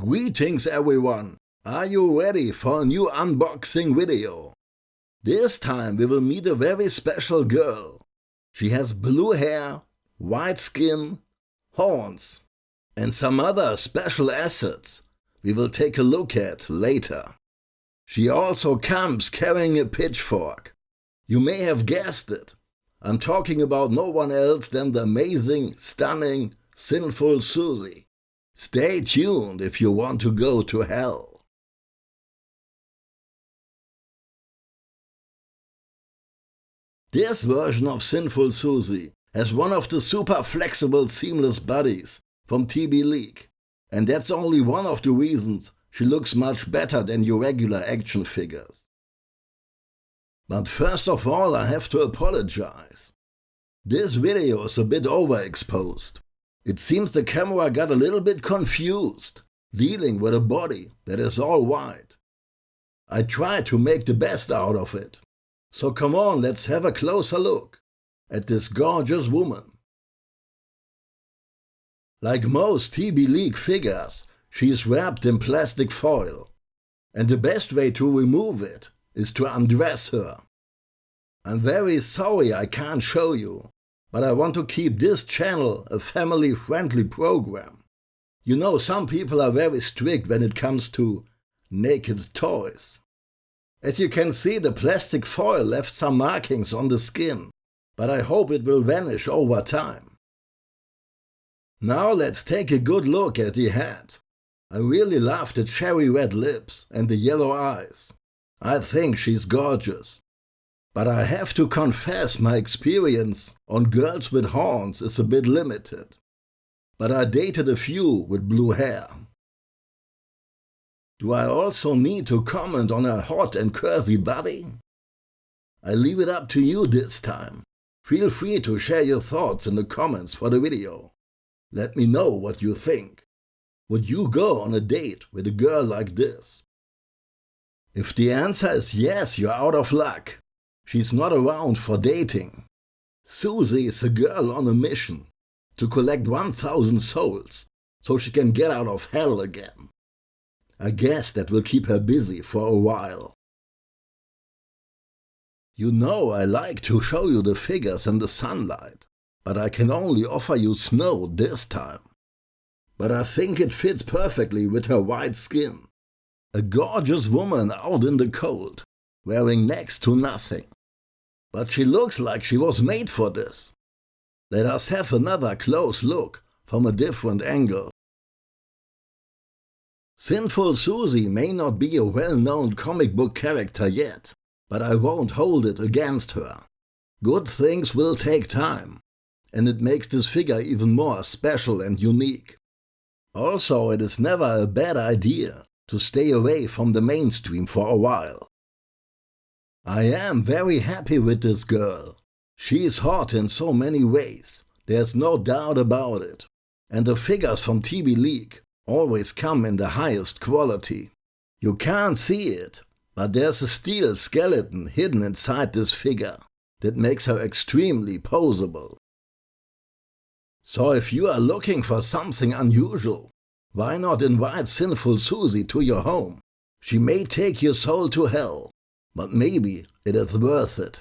Greetings everyone! Are you ready for a new unboxing video? This time we will meet a very special girl. She has blue hair, white skin, horns and some other special assets we will take a look at later. She also comes carrying a pitchfork. You may have guessed it. I'm talking about no one else than the amazing, stunning, sinful Susie. Stay tuned if you want to go to hell. This version of Sinful Susie has one of the super flexible seamless bodies from TB League. And that's only one of the reasons she looks much better than your regular action figures. But first of all I have to apologize. This video is a bit overexposed. It seems the camera got a little bit confused, dealing with a body that is all white. I tried to make the best out of it. So come on, let's have a closer look at this gorgeous woman. Like most TB League figures, she is wrapped in plastic foil. And the best way to remove it is to undress her. I'm very sorry I can't show you, but I want to keep this channel a family-friendly program. You know, some people are very strict when it comes to naked toys. As you can see, the plastic foil left some markings on the skin, but I hope it will vanish over time. Now let's take a good look at the head. I really love the cherry red lips and the yellow eyes. I think she's gorgeous. But I have to confess my experience on girls with horns is a bit limited. But I dated a few with blue hair. Do I also need to comment on her hot and curvy body? I leave it up to you this time. Feel free to share your thoughts in the comments for the video. Let me know what you think. Would you go on a date with a girl like this? If the answer is yes, you're out of luck. She's not around for dating. Susie is a girl on a mission to collect 1000 souls so she can get out of hell again. I guess that will keep her busy for a while. You know I like to show you the figures in the sunlight, but I can only offer you snow this time. But I think it fits perfectly with her white skin. A gorgeous woman out in the cold, wearing next to nothing. But she looks like she was made for this. Let us have another close look from a different angle. Sinful Susie may not be a well-known comic book character yet, but I won't hold it against her. Good things will take time, and it makes this figure even more special and unique. Also, it is never a bad idea to stay away from the mainstream for a while. I am very happy with this girl. She is hot in so many ways, there's no doubt about it. And the figures from TB League always come in the highest quality. You can't see it, but there's a steel skeleton hidden inside this figure that makes her extremely posable. So if you are looking for something unusual, why not invite Sinful Susie to your home? She may take your soul to hell, but maybe it is worth it.